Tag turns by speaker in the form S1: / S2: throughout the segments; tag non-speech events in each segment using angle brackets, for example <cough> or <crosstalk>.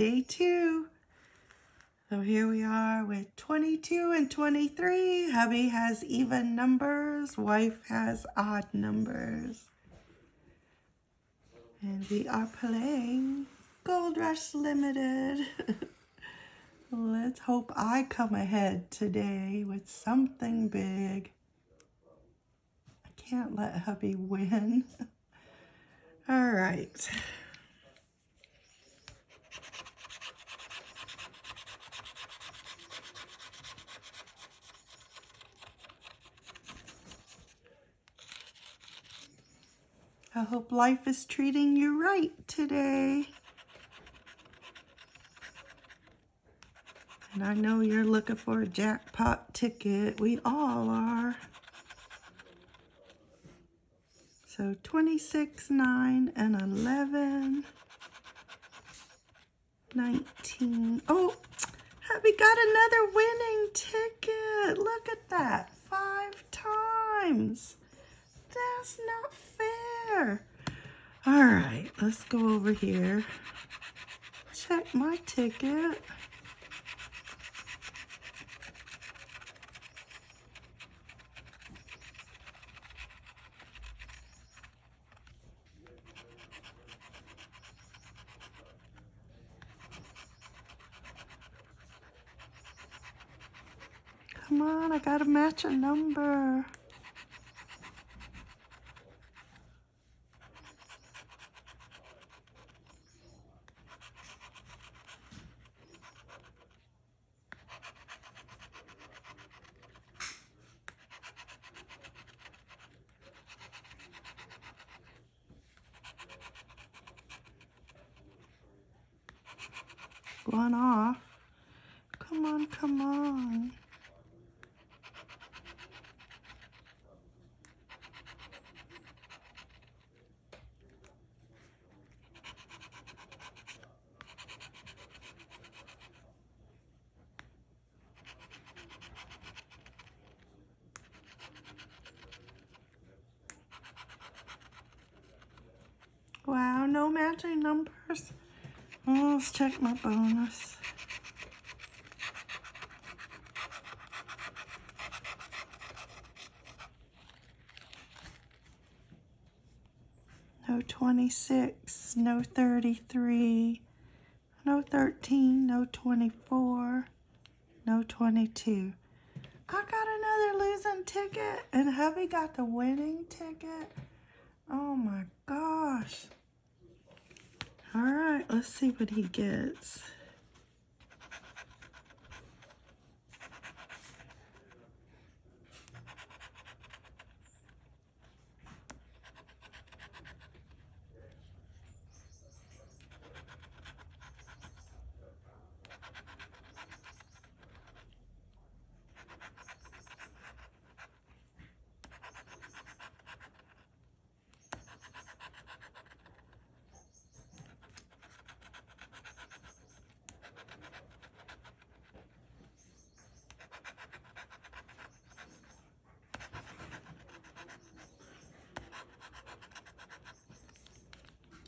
S1: day two. So here we are with 22 and 23. Hubby has even numbers. Wife has odd numbers. And we are playing Gold Rush Limited. <laughs> Let's hope I come ahead today with something big. I can't let hubby win. <laughs> All right. I hope life is treating you right today. And I know you're looking for a jackpot ticket. We all are. So 26, 9, and 11. 19. Oh, we got another winning ticket. Look at that. Five times. That's not fair. All right, let's go over here. Check my ticket. Come on, I gotta match a number. One off. Come on, come on. Wow, no matching numbers. Let's check my bonus. No 26, no 33, no 13, no 24, no 22. I got another losing ticket and hubby got the winning ticket. Oh my gosh. Let's see what he gets.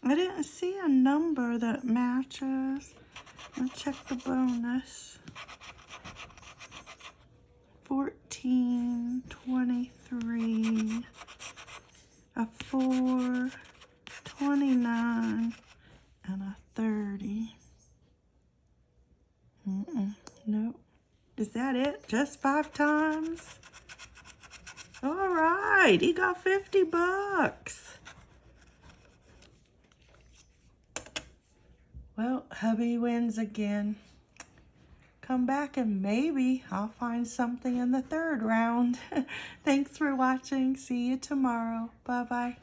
S1: I didn't see a number that matches. Let's check the bonus. 14, 23, a 4, 29, and a 30. Mm -mm, nope. Is that it? Just five times? All right, he got 50 bucks. Well, hubby wins again. Come back and maybe I'll find something in the third round. <laughs> Thanks for watching. See you tomorrow. Bye-bye.